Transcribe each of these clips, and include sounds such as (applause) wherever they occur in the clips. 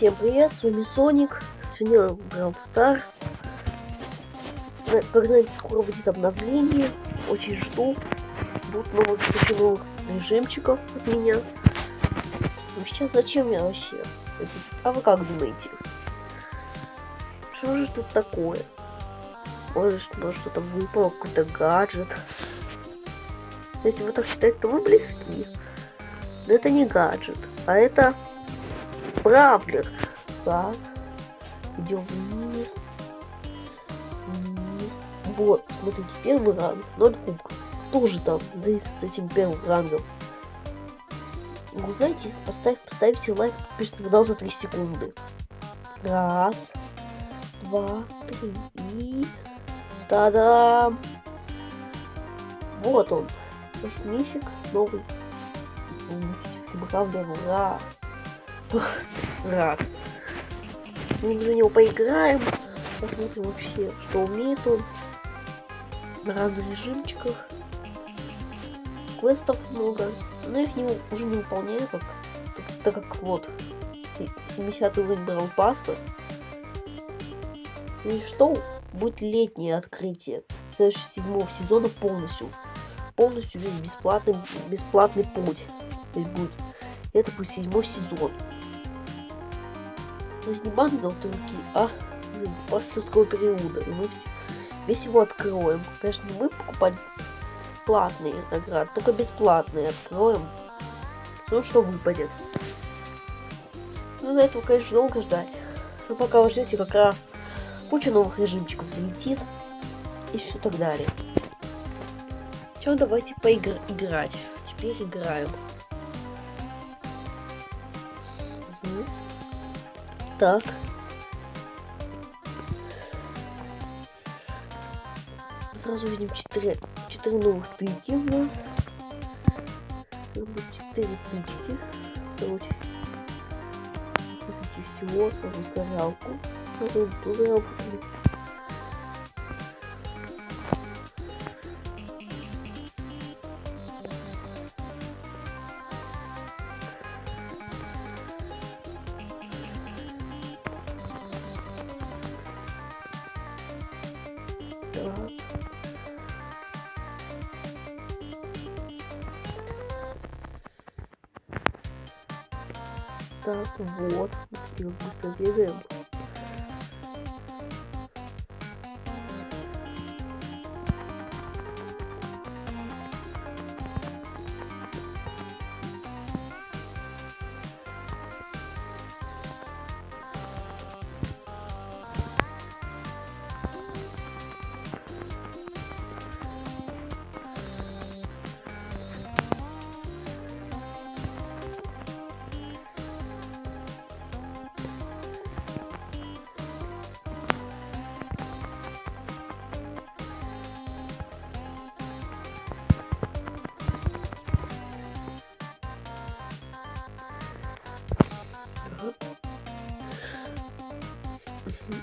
Всем привет, с вами Соник. Сегодня Brawl Stars. Как знаете, скоро будет обновление. Очень жду. Будут новых, куча новых режимчиков от меня. Ну сейчас зачем я вообще? А вы как думаете? Что же тут такое? Может что-то выпало, какой-то гаджет. Если вы так считаете, то вы близки. Но это не гаджет, а это бравлер. Так. Идем вниз. Вниз. Вот, смотрите, первый ранг, 0 кубков. Кто же там за, за этим первым рангом? Вы знаете, если поставь, поставьте лайк, на канал за 3 секунды. Раз, два, три и... Та-дам! Вот он. Нифиг новый. Мифический бравлер. Ура! Просто рад. Мы за него поиграем. Посмотрим вообще, что умеет он. На разных режимчиках. Квестов много. Но я их не, уже не выполняю, как, так, так как вот 70 уровень брал пасса. И что? Будет летнее открытие следующего седьмого сезона полностью. Полностью весь бесплатный, бесплатный путь. будет. Это будет седьмой сезон. То есть не банда золотой руки, а пасторского периода. И мы весь его откроем. Конечно, не мы покупать платные награды, только бесплатные откроем. Ну, что выпадет. Ну, за этого, конечно, долго ждать. Но пока вы ждете, как раз куча новых режимчиков залетит. И все так далее. Че, давайте поиграть. Теперь играем. Так. Сразу видим 4, 4 новых тычки у нас. 4 тычки. Короче. Всего сразу зажалку. Сразу зажалку. Так.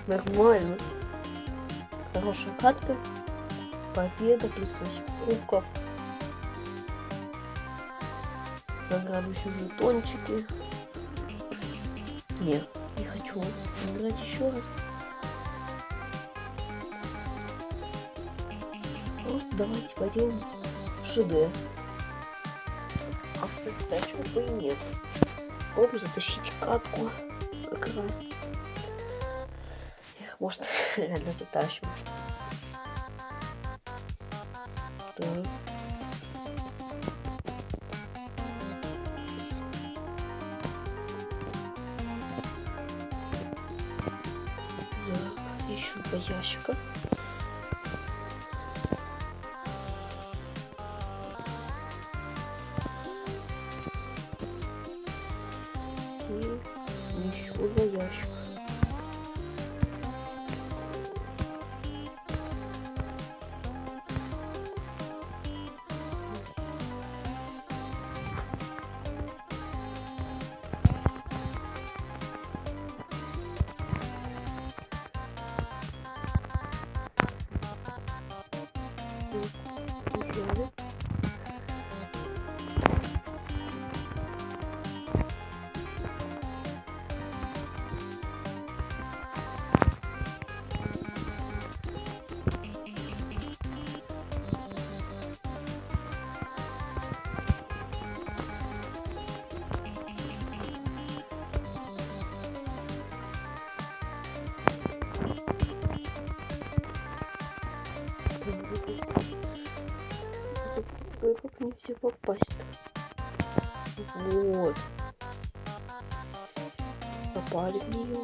Нормально. Хорошая катка. Победа плюс 8 кубков. Награду еще жетончики. Нет, не хочу играть еще раз. Просто давайте пойдем в ШД. А в бы нет. Попробую затащить катку как раз. Эх, может, реально затащим. В нее.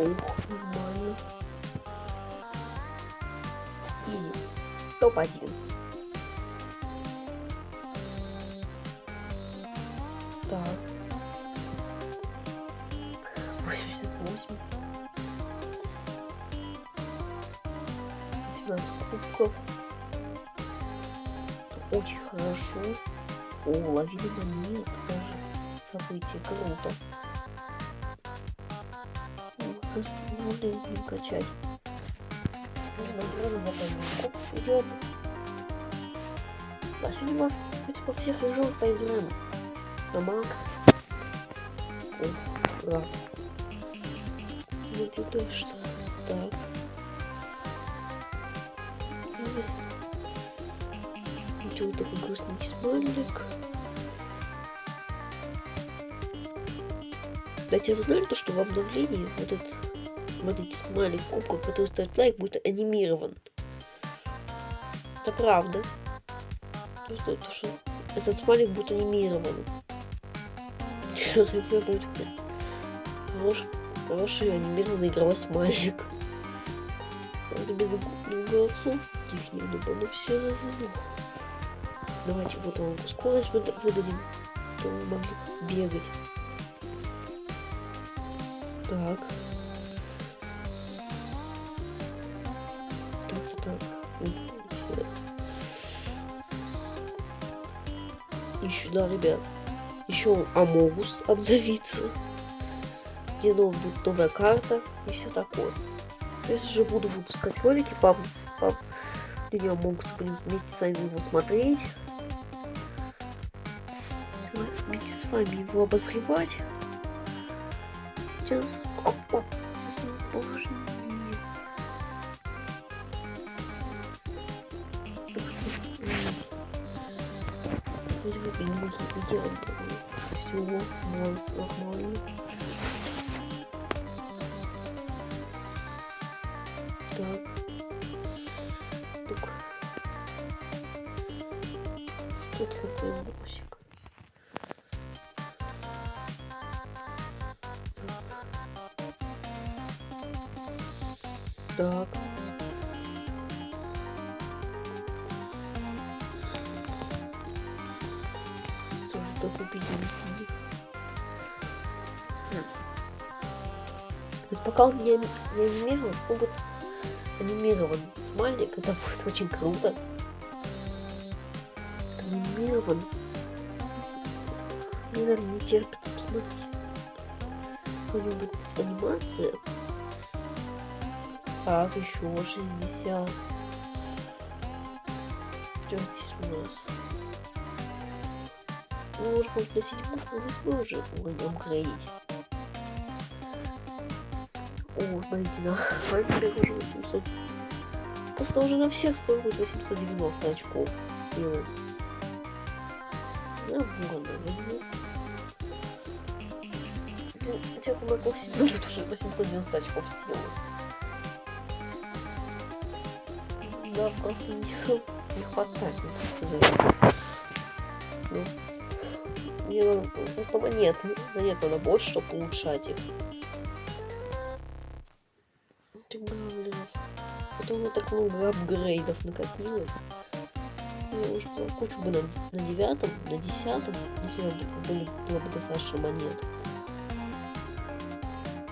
Ух, нормально. И топ-1. О, лавина монет даже. Событие круто. Можно качать. Награды за поднятку. Идем. А сегодня мы по всех режимах поиграем. На Макс. О, раз. Наблюдай, что так. Ничего такой грустненький смайлик. Кстати, вы знали то, что в обновлении вот этот вот эти смайлик кубков, который ставит лайк, будет анимирован? Это правда. То, что, то, что этот смайлик будет анимирован. Будет хороший, хороший анимированный игровой смайлик. Правда, без, без голосов каких-нибудь, но все равно. Давайте вот вам скорость выдадим, вы могли бегать. Так. Так, так. Еще, да, ребят. Еще Амогус обновится. Где будет новая карта и все такое. Если же буду выпускать ролики, пап, пап, люди Амогус будем вместе с вами его смотреть. С вами его обозревать. Сейчас Так. Так убедительный. То есть пока он не, не анимирован, он будет анимирован смайлик, это будет очень круто. Анимирован. Мне даже не терпится посмотреть какую-нибудь анимацию. Так, еще 60. Что здесь нас? Ну, может быть, на седьмом, на восьмой уже будем грейдить. О, смотрите, на Файбере уже 800. Просто уже на всех скоро будет 890 очков силы. Я ворона возьму. Хотя бы на себе будет уже 890 очков силы. Да, просто не, не хватает. Ну, мне надо просто монеты. Монет надо больше, чтобы улучшать их. Это главное. Потом у меня так много апгрейдов накопилось. Я уже кучу бы на, на девятом, на десятом, если бы были, было бы достаточно монет.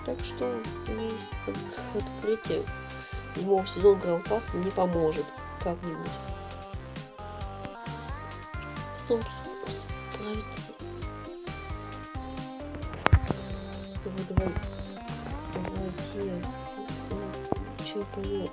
Так что есть от, открытие седьмого сезона Гранд Пасса не поможет как-нибудь. Потом справиться. Давай, давай. Давайте. Че помог?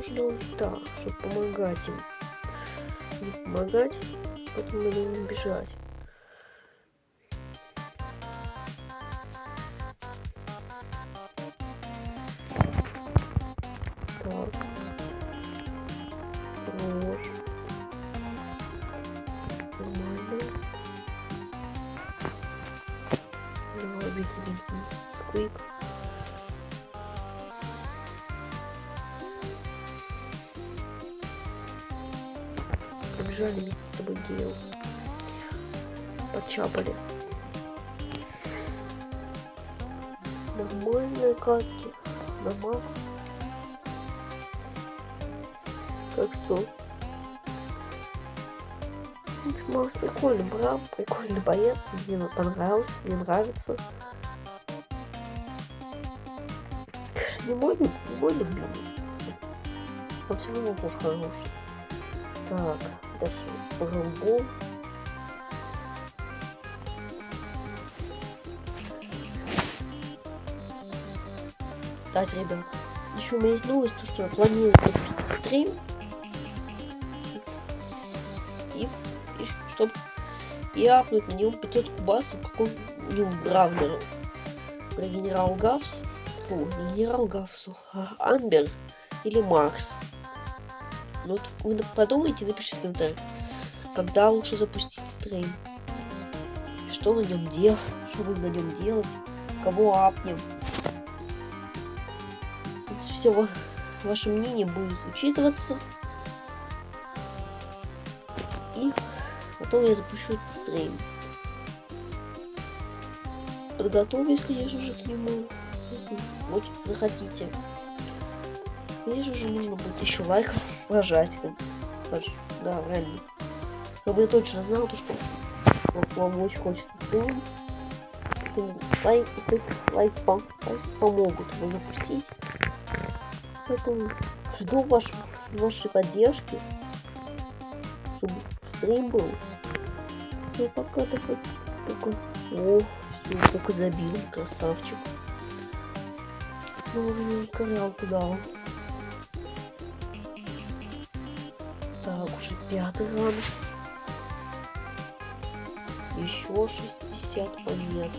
Нужно вот так, чтобы помогать им. Не помогать, потом надо им бежать. Подчапали. Нормальные катки. Нормально. Как что? Макс прикольный брал, прикольный боец, мне понравился, мне нравится. Не мой, не мой любимый. Но все равно тоже хороший. Так, дальше Рэмбо. Кстати, ребят, еще у меня есть новость, то, что я планирую стрим. И, и чтобы и апнуть на него 500 кубасов какому-нибудь Бравлеру. Про генерал Гавс. Фу, не генерал Гавсу, а Амбер или Макс. Ну вот вы подумайте, напишите в когда лучше запустить стрим. Что на нем делать, что будем на нем делать, кого апнем. Все ваше мнение будет учитываться. И потом я запущу этот стрим. Подготовлюсь, конечно же, к нему, если очень захотите. Конечно же, нужно будет еще лайков рожать. Да, реально. Чтобы я точно знал, то, что вам очень хочется стрим. Лайк, лайк, лайк, лайк помогут его запустить. Поэтому жду ваш, вашей поддержки, чтобы стрим был. И пока такой, только, о, все, только забил, красавчик. Ну, не ускорял туда. Так, уже пятый ран. Еще 60 монет.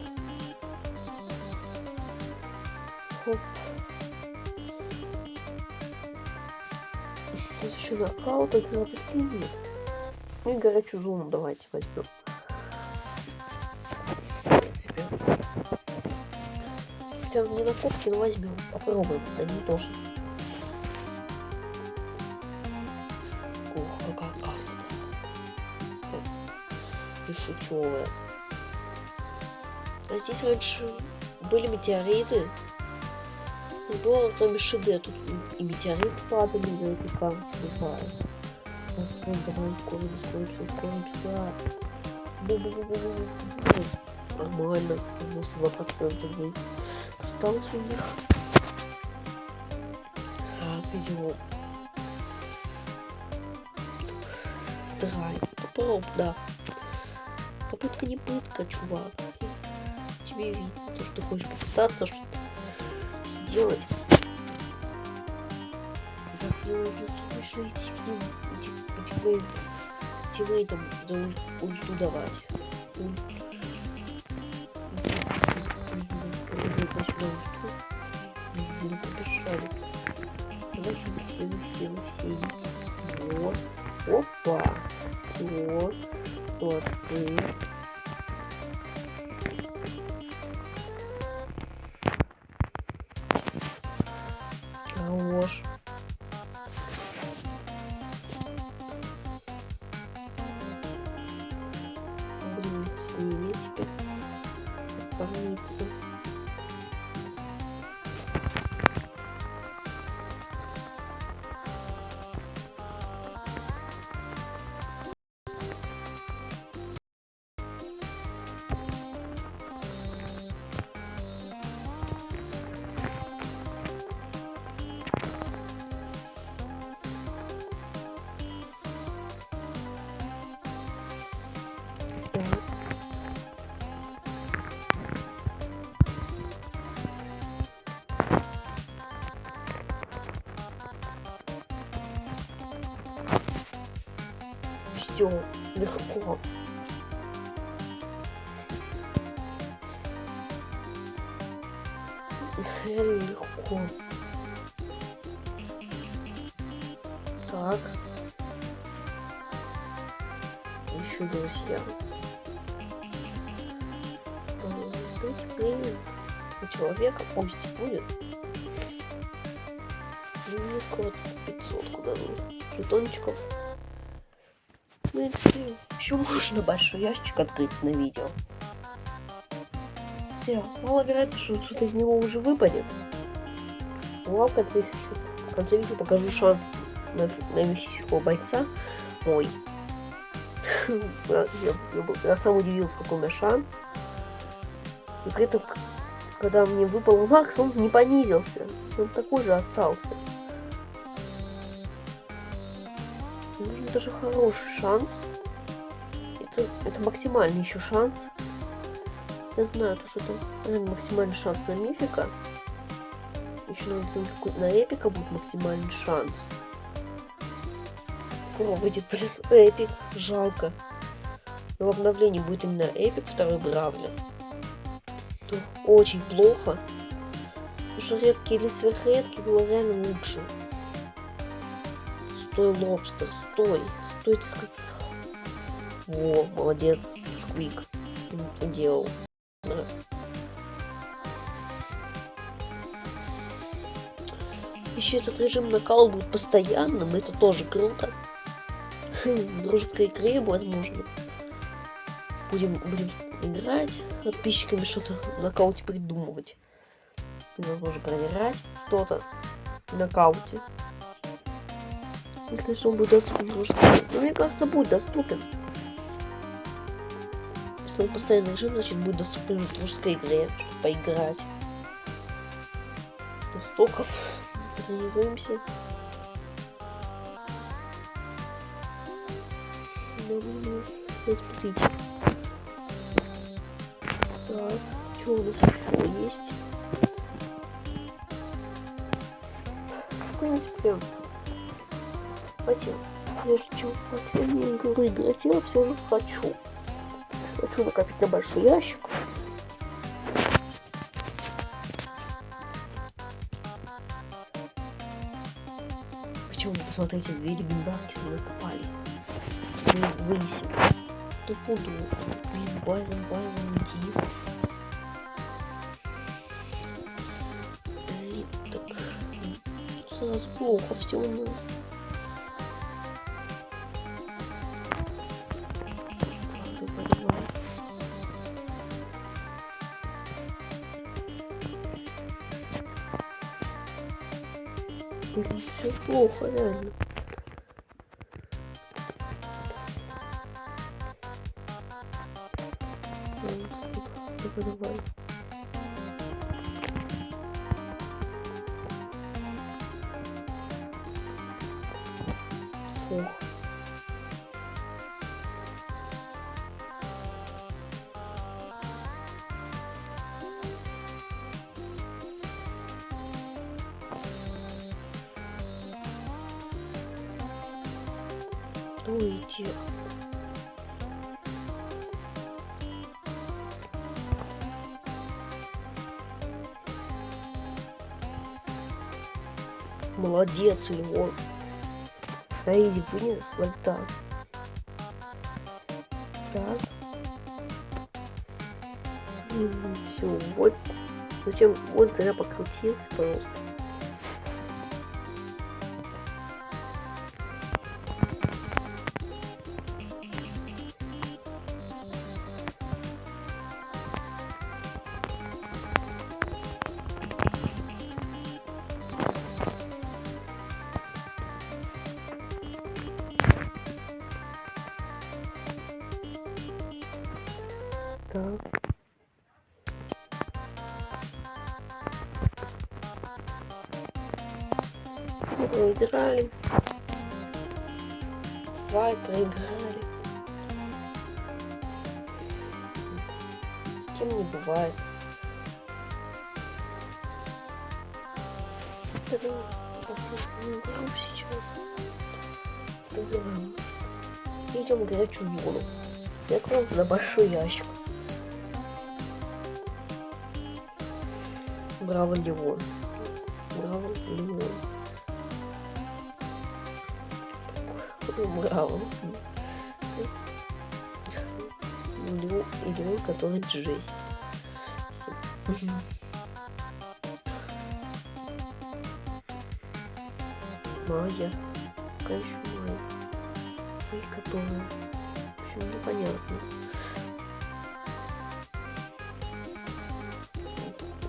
Нокаут, игра последняя. Ну и горячую зону давайте возьмем. Хотя не на копке, но возьмем. Попробуем. Они тоже. Ух, какая карта. И шучевая. А здесь раньше были метеориты. Было кроме Шиде, тут и метеориты падали эту карту, не знаю. Нормально, 92% вы осталось у них. Так, идем. Драй. Попробуй, да. Попытка не пытка, чувак. Тебе видно, то, что ты хочешь попытаться что-то сделать. Так, мне нужно еще идти к ним, идти, идти, идти, тиммейтам за ульту давать. Не Все, легко. Реально легко. Так. Еще друзья. Знаете, премиум у человека пусть будет. Ну, мне скоро 500 куда жетончиков. Принципе, еще можно большой ящик открыть на видео. Хотя, маловероятно, что что-то из него уже выпадет. Ну а в конце, еще, в конце видео покажу шанс на, на мифического бойца мой. (laughs) я, я, я сам удивился, какой у меня шанс. И при этом, когда мне выпал Макс, он не понизился. Он такой же остался. Нужен даже хороший шанс. Это, это максимальный еще шанс. Я знаю, то, что это наверное, максимальный шанс на мифика. Еще надо на эпика будет максимальный шанс. О, выйдет, блин, эпик. Жалко. Но в обновлении будет именно эпик второй Бравлер. Очень плохо. Потому что редкий или сверхредкий было реально лучше. Стой, лобстер, стой. Стой, ты сказал. Во, молодец, Сквик. Ты делал. Да. Еще этот режим накал будет постоянным, это тоже круто. Дружеской игре, возможно. Будем, будем играть подписчиками, что-то в нокауте придумывать. И, возможно, проверять что-то в нокауте. И, конечно, он будет доступен в дружеской Но мне кажется, будет доступен. Если он постоянный режим, значит будет доступен в дружеской игре, чтобы поиграть. В стоков тренируемся. Давай, смотрите. Так, что у нас еще есть? Принципе, хотел. Чем в последние игры играть, я все же хочу. Хочу накопить на большой ящик. Почему, посмотрите, две легендарки со мной попались. Мы вынесем. Да буду. Блин, Байрон, Байрон, иди. Блин, так... Сразу плохо все у нас. Все плохо, реально. Дуйте. Молодец, Леон. Раиди вынес вольта. Так. Все, вот. Зачем? Вот зря покрутился просто. Проиграли. Давай, проиграли. С кем не бывает. Игру сейчас. Проиграем. идем горячую зону. Я кладу на большой ящик. Браво, Леон. Браво, Леон. Леон, и Леон, который Джесси. Майя. Какая еще Майя? Которая. В общем, непонятно.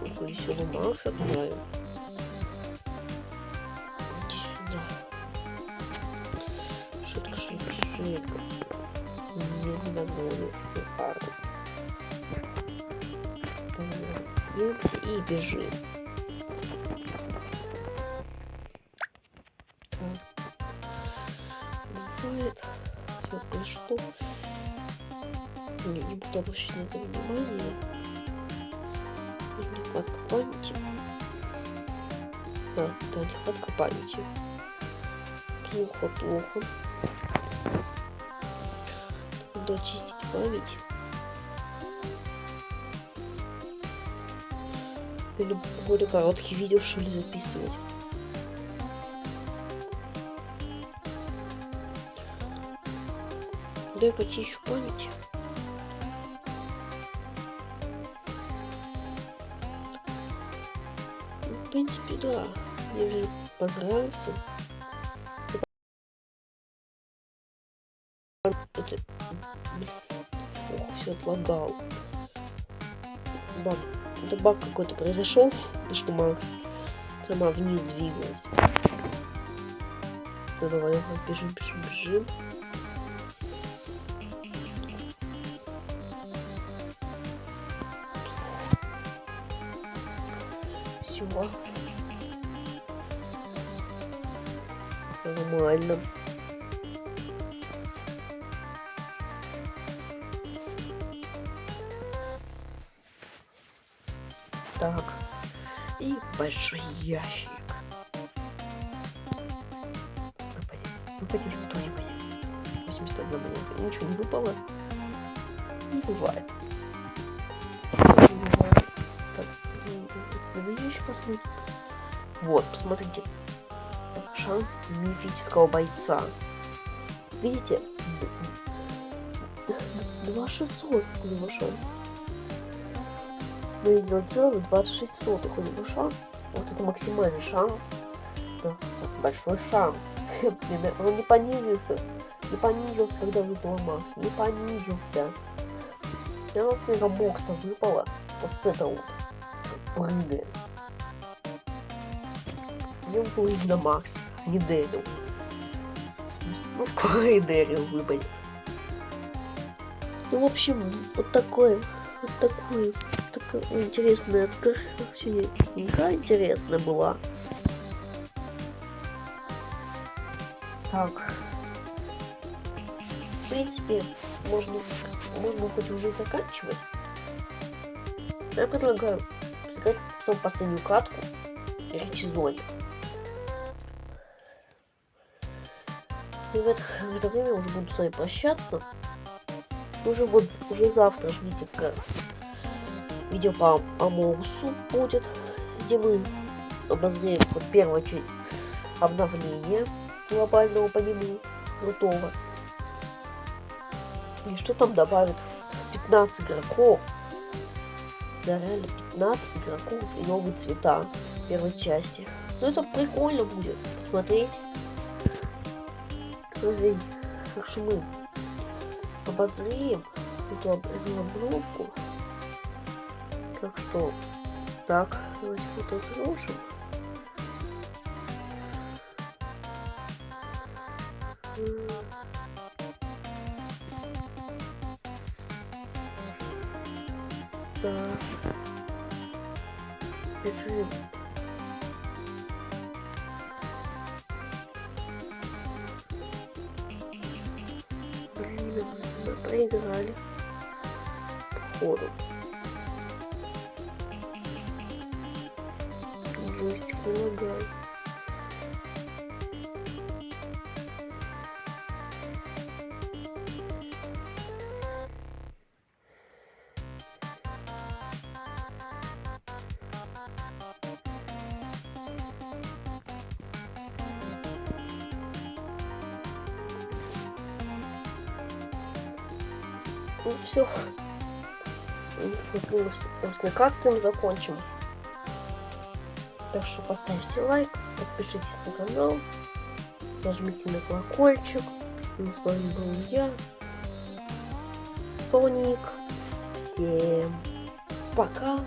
Такой веселый Макс отправил. И бежим. бывает. Все пришло. Не, не буду обращать на это внимание. Нехватка памяти. Да, да, нехватка памяти. Плохо, плохо. Надо очистить память. Или более короткие видео, что ли, записывать. Да я почищу память. Ну, в принципе, да. Мне же понравился. Это... Фух, все отлагал. Баг. Это баг какой-то произошел, что Макс сама вниз двигалась. Ну давай, бежим, бежим, бежим. Все. Нормально. Большой ящик. Выпади что-нибудь. 81 монетка. Ничего не выпало. Не бывает. Не бывает. Так, давай еще посмотрим. Вот, посмотрите. Шанс мифического бойца. Видите? 2600 у него шанс. Мы видел целых 26 сотых у него шанс. Вот это максимальный шанс. Да, большой шанс. (laughs) Он не понизился. Не понизился, когда выпала Макс. Не понизился. И у нас мегабокса выпала. Вот с этого. Прыгает. Мне выпал именно Макс, а не Дэрил. Ну, скоро и Дэрил выпадет. Ну, в общем, вот такое. Вот такое. Интересная сегодня игра интересная была. Так. В принципе, можно, можно хоть уже и заканчивать. Я предлагаю сыграть самую последнюю катку в Ричи-зоне. И в это, в это время уже буду с вами прощаться. Уже вот уже завтра ждите видео по Амоусу будет, где мы обозреем вот первое обновление глобального по нему крутого. И что там добавит? 15 игроков. Да, реально 15 игроков и новые цвета первой части. Ну это прикольно будет посмотреть. Так что мы обозреем эту обновку. Так что, так, давайте фото сложим. Так. Бежим. Блин, мы проиграли. Походу. Ну все. Собственно, как мы закончим. Так что поставьте лайк, подпишитесь на канал, нажмите на колокольчик. И с вами был я, Соник. Всем пока.